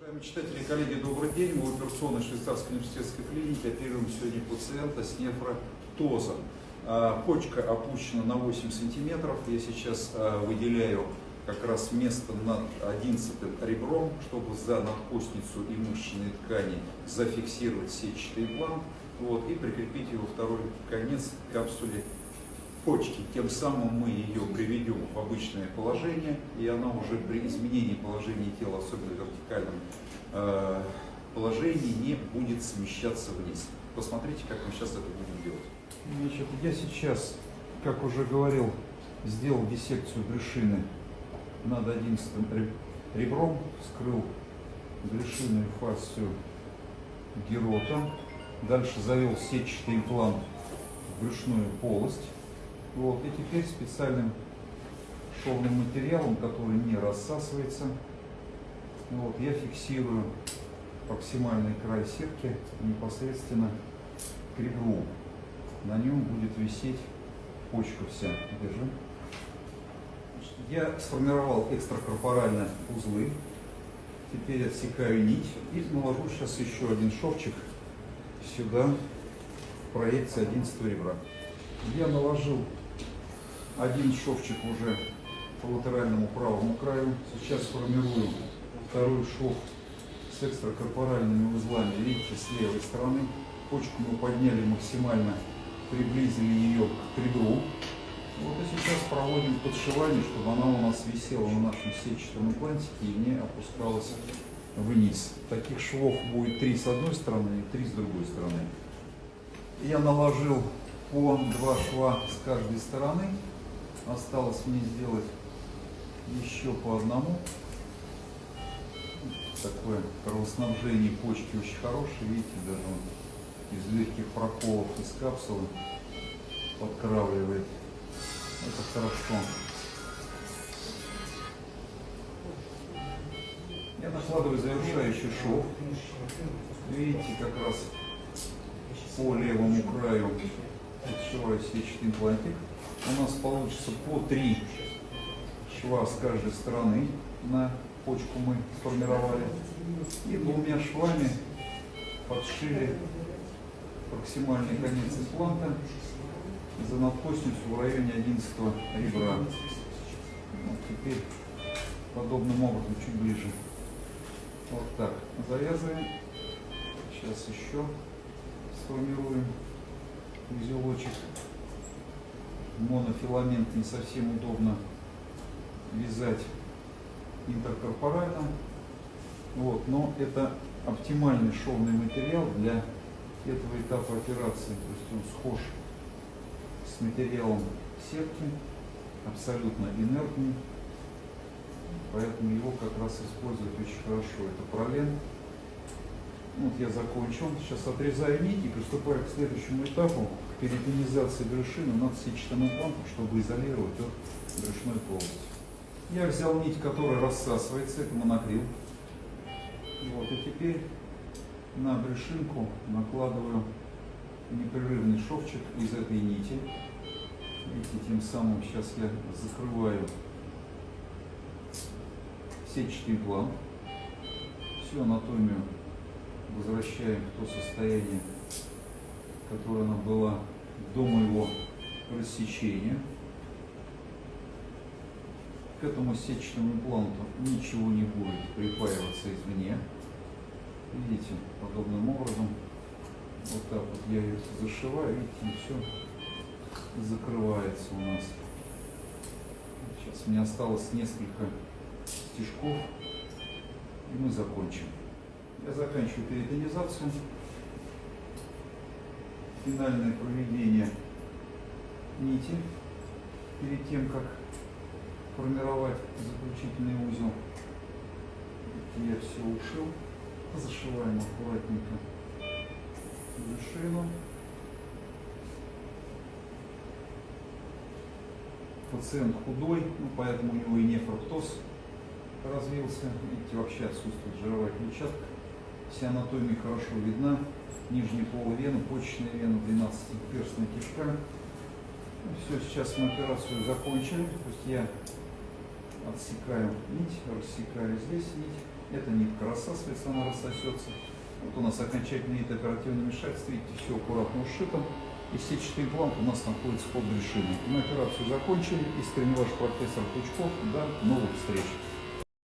Уважаемые читатели коллеги, добрый день. Мы в операционной швейцарской университетской клинике оперируем сегодня пациента с нефротозом. А, почка опущена на 8 сантиметров. Я сейчас а, выделяю как раз место над 11 ребром, чтобы за надкостницу и мышечные ткани зафиксировать сетчатый имплант вот, и прикрепить его второй конец к капсуле почки. Тем самым мы ее приведем в обычное положение, и она уже при изменении положения тела, особенно вертикальном э, положении, не будет смещаться вниз. Посмотрите, как мы сейчас это будем делать. Значит, я сейчас, как уже говорил, сделал диссекцию брюшины над 11 ребром, вскрыл брюшинную фасцию герота, дальше завел сетчатый имплант в брюшную полость, вот, и теперь специальным шовным материалом, который не рассасывается, вот, я фиксирую максимальный край сетки непосредственно к ребру. На нем будет висеть почка вся. Держи. Я сформировал экстракорпоральные узлы. Теперь отсекаю нить и наложу сейчас еще один шовчик сюда, в проекции 11 ребра. Я наложил один шовчик уже по латеральному правому краю. Сейчас формирую второй шов с экстракорпоральными узлами. Видите, с левой стороны. Почку мы подняли максимально, приблизили ее к ребру. Вот и сейчас проводим подшивание, чтобы она у нас висела на нашем сетчатом имплантике и не опускалась вниз. Таких швов будет три с одной стороны и три с другой стороны. Я наложил по два шва с каждой стороны. Осталось мне сделать еще по одному. Такое кровоснабжение почки очень хорошее. Видите, даже он из легких проколов из капсулы подкравливает. Это хорошо. Я накладываю завершающий шов. Видите, как раз по левому краю отшиваю сетчатый имплантик у нас получится по три шва с каждой стороны на почку мы сформировали. И двумя швами подшили проксимальный конец импланта за надкостницу в районе 11 ребра. Вот теперь подобным образом чуть ближе. Вот так. Завязываем. Сейчас еще сформируем узелочек монофиламент не совсем удобно вязать интеркорпорально. Вот, но это оптимальный шовный материал для этого этапа операции. То есть он схож с материалом сетки, абсолютно инертный. Поэтому его как раз использовать очень хорошо. Это пролен. Вот я закончил. Сейчас отрезаю нить и приступаю к следующему этапу перитонизации брюшины над сетчатым имплантом, чтобы изолировать от брюшной полости. Я взял нить, которая рассасывается, это монокрил. Вот, и теперь на брюшинку накладываю непрерывный шовчик из этой нити. Видите, тем самым сейчас я закрываю сетчатый имплант. Всю анатомию возвращаем в то состояние, которое она была до моего рассечения. К этому сетчатому импланту ничего не будет припаиваться извне. Видите, подобным образом, вот так вот я ее зашиваю, видите, все закрывается у нас. Сейчас мне осталось несколько стежков, и мы закончим. Я заканчиваю перитонизацию финальное проведение нити перед тем, как формировать заключительный узел. Я все ушил. Зашиваем аккуратненько вершину. Пациент худой, ну, поэтому у него и нефроптоз развился. Видите, вообще отсутствует жировая клетчатка. Вся анатомия хорошо видна нижней полувены, почечная вена, 12-перстная кишка. Ну, все, сейчас мы операцию закончили. То есть я отсекаю нить, рассекаю здесь нить. Эта нитка рассасывается, она рассосется. Вот у нас окончательный вид оперативного вмешательства. Видите, все аккуратно ушито. И сетчатый имплант у нас находится под решением. Мы операцию закончили. Искренне ваш профессор Пучков. До новых встреч.